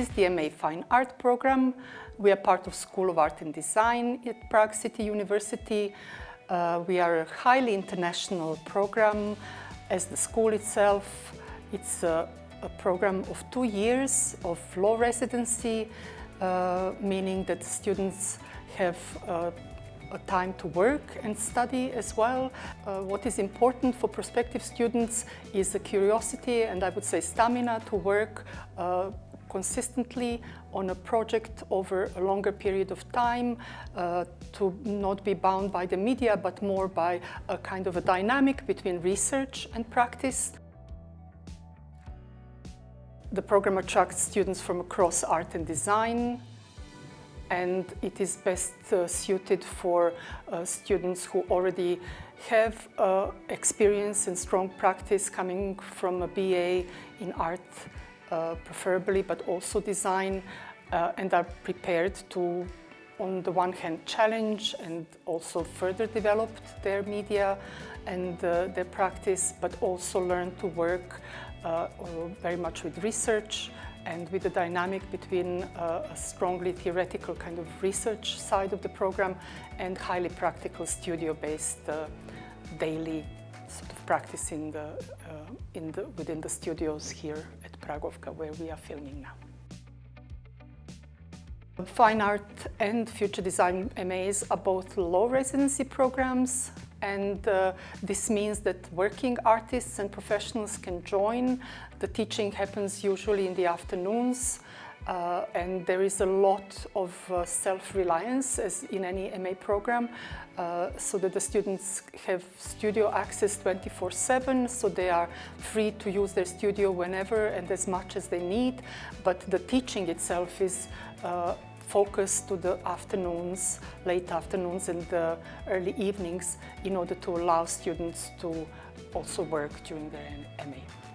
Is the MA Fine Art program. We are part of School of Art and Design at Prague City University. Uh, we are a highly international program as the school itself. It's a, a program of two years of low residency, uh, meaning that students have uh, a time to work and study as well. Uh, what is important for prospective students is the curiosity and I would say stamina to work uh, consistently on a project over a longer period of time, uh, to not be bound by the media but more by a kind of a dynamic between research and practice. The program attracts students from across art and design, and it is best uh, suited for uh, students who already have uh, experience and strong practice coming from a BA in art preferably, but also design uh, and are prepared to on the one hand challenge and also further develop their media and uh, their practice, but also learn to work very much with research and with the dynamic between uh, a strongly theoretical kind of research side of the program and highly practical studio-based uh, daily sort of practice in the, uh, in the, within the studios here where we are filming now. Fine Art and Future Design MAs are both low residency programs and uh, this means that working artists and professionals can join. The teaching happens usually in the afternoons uh, and there is a lot of uh, self-reliance as in any MA program uh, so that the students have studio access 24-7 so they are free to use their studio whenever and as much as they need but the teaching itself is uh, focus to the afternoons, late afternoons and the early evenings in order to allow students to also work during their MA.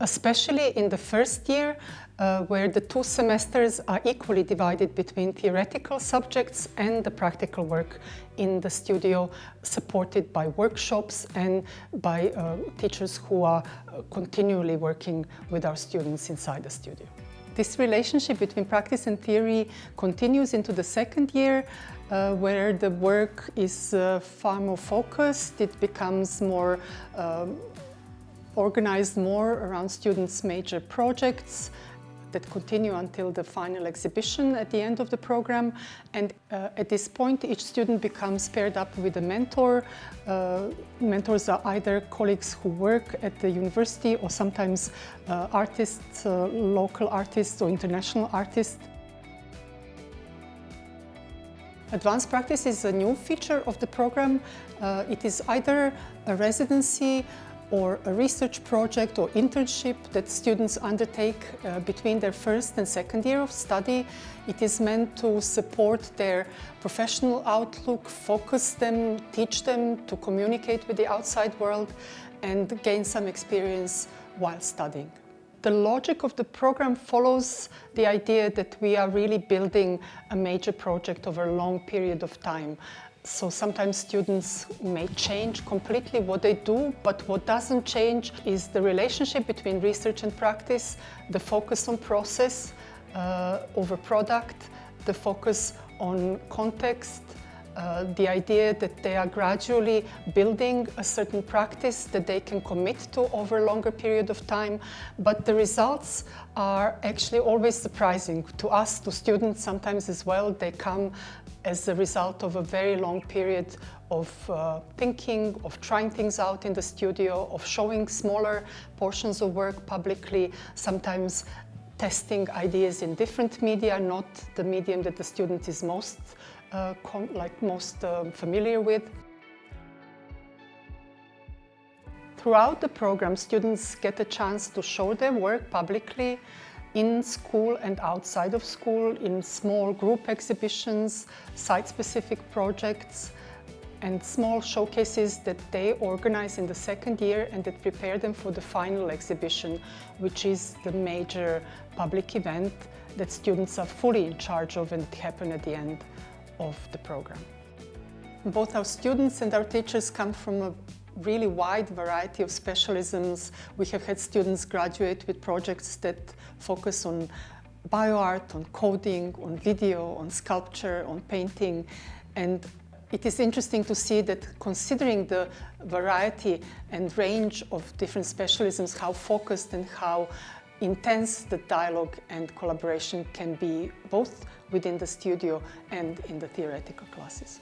Especially in the first year, uh, where the two semesters are equally divided between theoretical subjects and the practical work in the studio, supported by workshops and by uh, teachers who are uh, continually working with our students inside the studio. This relationship between practice and theory continues into the second year uh, where the work is uh, far more focused. It becomes more um, organized more around students' major projects that continue until the final exhibition at the end of the program. And uh, at this point, each student becomes paired up with a mentor. Uh, mentors are either colleagues who work at the university or sometimes uh, artists, uh, local artists or international artists. Advanced practice is a new feature of the program. Uh, it is either a residency or a research project or internship that students undertake uh, between their first and second year of study. It is meant to support their professional outlook, focus them, teach them to communicate with the outside world and gain some experience while studying. The logic of the program follows the idea that we are really building a major project over a long period of time. So sometimes students may change completely what they do, but what doesn't change is the relationship between research and practice, the focus on process uh, over product, the focus on context, uh, the idea that they are gradually building a certain practice that they can commit to over a longer period of time, but the results are actually always surprising to us, to students sometimes as well. They come as a result of a very long period of uh, thinking, of trying things out in the studio, of showing smaller portions of work publicly, sometimes testing ideas in different media, not the medium that the student is most, uh, like most uh, familiar with. Throughout the program, students get a chance to show their work publicly, in school and outside of school in small group exhibitions, site-specific projects and small showcases that they organize in the second year and that prepare them for the final exhibition, which is the major public event that students are fully in charge of and happen at the end of the program. Both our students and our teachers come from a really wide variety of specialisms. We have had students graduate with projects that focus on bioart, on coding, on video, on sculpture, on painting. And it is interesting to see that considering the variety and range of different specialisms, how focused and how intense the dialogue and collaboration can be both within the studio and in the theoretical classes.